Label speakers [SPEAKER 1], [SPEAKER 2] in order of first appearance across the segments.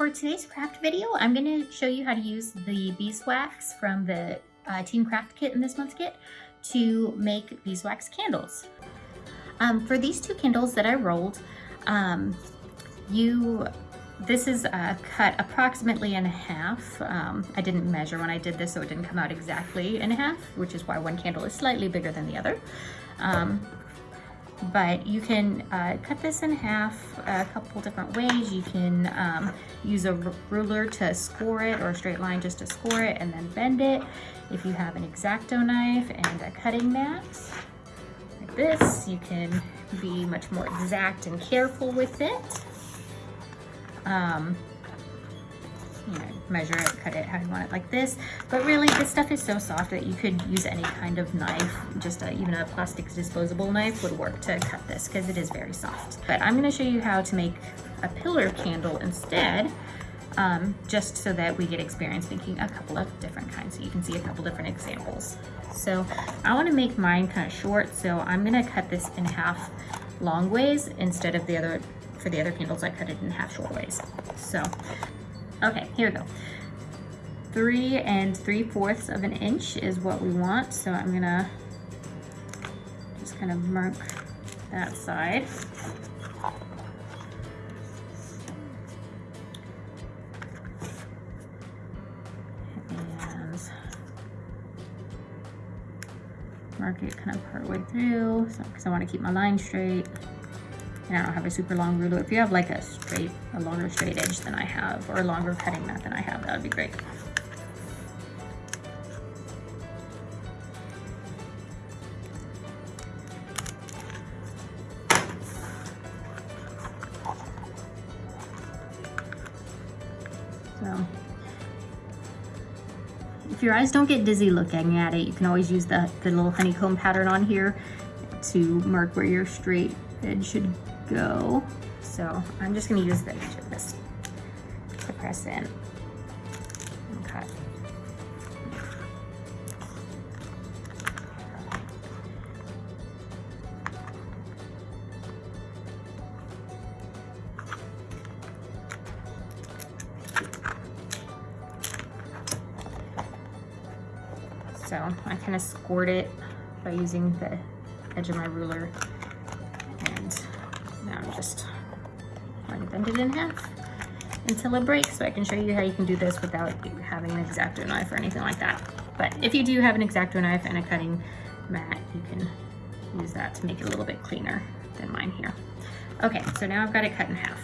[SPEAKER 1] For today's craft video, I'm going to show you how to use the beeswax from the uh, Team Craft Kit in this month's kit to make beeswax candles. Um, for these two candles that I rolled, um, you this is cut approximately in half. Um, I didn't measure when I did this, so it didn't come out exactly in half, which is why one candle is slightly bigger than the other. Um, but you can uh, cut this in half a couple different ways. You can um, use a ruler to score it or a straight line just to score it and then bend it. If you have an X-Acto knife and a cutting mat like this, you can be much more exact and careful with it um, you know, measure it, cut it how you want it like this. But really, this stuff is so soft that you could use any kind of knife. Just a, even a plastic disposable knife would work to cut this because it is very soft. But I'm gonna show you how to make a pillar candle instead, um, just so that we get experience making a couple of different kinds. So you can see a couple different examples. So I wanna make mine kind of short, so I'm gonna cut this in half long ways instead of the other for the other candles, I cut it in half short ways. So, okay, here we go. Three and three fourths of an inch is what we want. So I'm gonna just kind of mark that side. And mark it kind of part way through because so, I want to keep my line straight and I don't have a super long ruler. If you have like a straight, a longer straight edge than I have, or a longer cutting mat than I have, that would be great. So, if your eyes don't get dizzy looking at it, you can always use the, the little honeycomb pattern on here to mark where your straight edge should go. So I'm just gonna use the edge of this to press in and cut. So I kind of scored it by using the edge of my ruler just going to bend it in half until it breaks so I can show you how you can do this without having an X-Acto knife or anything like that. But if you do have an X-Acto knife and a cutting mat, you can use that to make it a little bit cleaner than mine here. Okay, so now I've got it cut in half.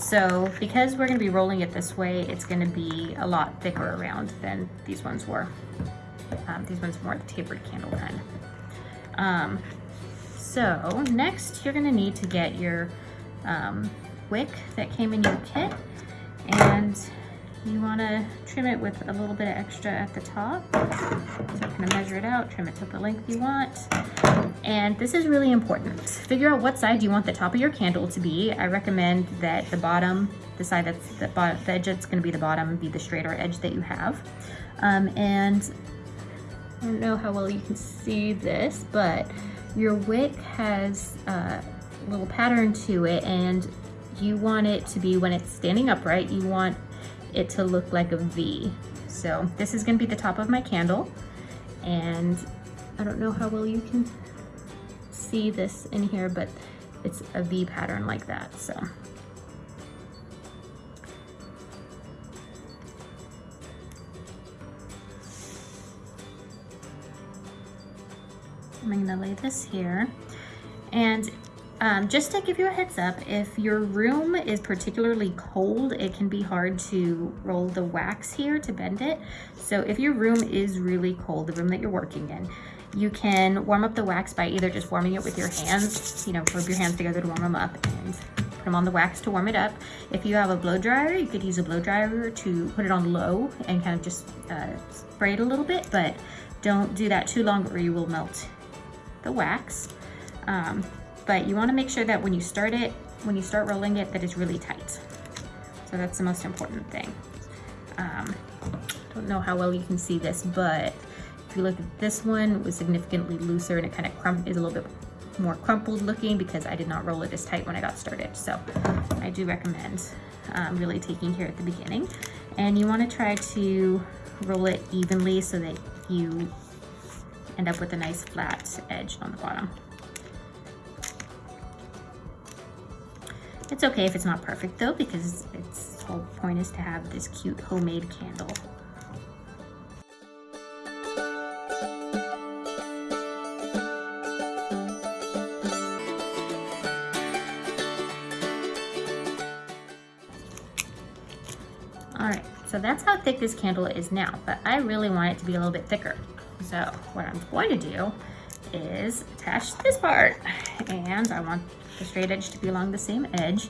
[SPEAKER 1] So because we're gonna be rolling it this way, it's gonna be a lot thicker around than these ones were. Um, these ones more tapered candle kind. Um, so next you're gonna need to get your um, wick that came in your kit and you wanna trim it with a little bit of extra at the top. So I'm gonna measure it out, trim it to the length you want. And this is really important. Figure out what side you want the top of your candle to be. I recommend that the bottom, the side that's the, bottom, the edge that's gonna be the bottom, be the straighter edge that you have. Um, and I don't know how well you can see this, but your wick has a little pattern to it and you want it to be, when it's standing upright, you want it to look like a V. So this is gonna be the top of my candle and I don't know how well you can see this in here, but it's a V pattern like that, so. I'm gonna lay this here. And um, just to give you a heads up, if your room is particularly cold, it can be hard to roll the wax here to bend it. So if your room is really cold, the room that you're working in, you can warm up the wax by either just warming it with your hands, you know, rub your hands together to warm them up and put them on the wax to warm it up. If you have a blow dryer, you could use a blow dryer to put it on low and kind of just uh, spray it a little bit, but don't do that too long or you will melt the wax. Um, but you wanna make sure that when you start it, when you start rolling it, that it's really tight. So that's the most important thing. Um, don't know how well you can see this, but if you look at this one, it was significantly looser and it kind of crum is a little bit more crumpled looking because I did not roll it as tight when I got started. So I do recommend um, really taking care at the beginning. And you wanna try to roll it evenly so that you end up with a nice flat edge on the bottom. It's okay if it's not perfect though, because its whole point is to have this cute homemade candle. All right, so that's how thick this candle is now, but I really want it to be a little bit thicker. So what I'm going to do is attach this part and I want the straight edge to be along the same edge.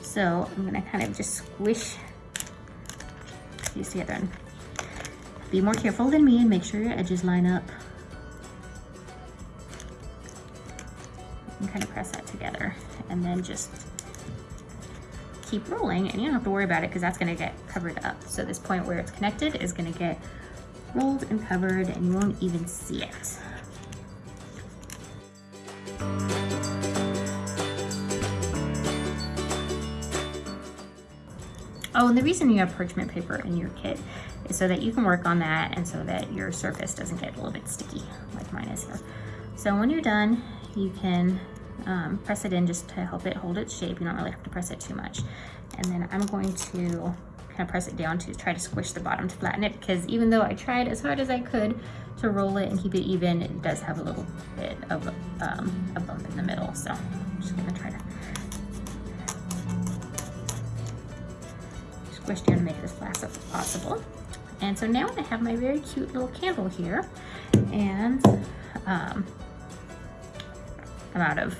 [SPEAKER 1] So I'm gonna kind of just squish these together be more careful than me and make sure your edges line up. And kind of press that together and then just keep rolling and you don't have to worry about it because that's gonna get covered up. So this point where it's connected is gonna get rolled and covered and you won't even see it. Oh, and the reason you have parchment paper in your kit is so that you can work on that and so that your surface doesn't get a little bit sticky like mine is here. So when you're done, you can um, press it in just to help it hold its shape. You don't really have to press it too much. And then I'm going to kind of press it down to try to squish the bottom to flatten it because even though I tried as hard as I could to roll it and keep it even, it does have a little bit of um, a bump in the middle. So I'm just gonna try to squish down to make as flat as possible. And so now I have my very cute little candle here and um, I'm out of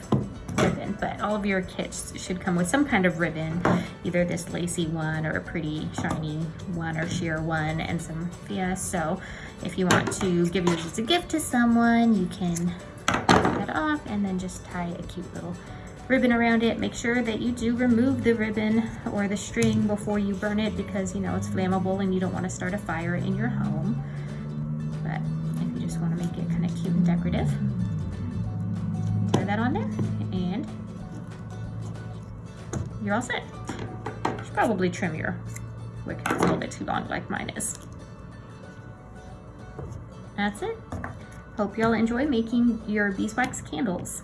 [SPEAKER 1] ribbon, but all of your kits should come with some kind of ribbon, either this lacy one or a pretty shiny one or sheer one and some raffia. So if you want to give yours as a gift to someone, you can that off and then just tie a cute little ribbon around it. Make sure that you do remove the ribbon or the string before you burn it because you know it's flammable and you don't want to start a fire in your home. But if you just want to make it kind of cute and decorative, tie that on there you're all set. You should probably trim your wick a little bit too long like mine is. That's it. Hope y'all enjoy making your beeswax candles.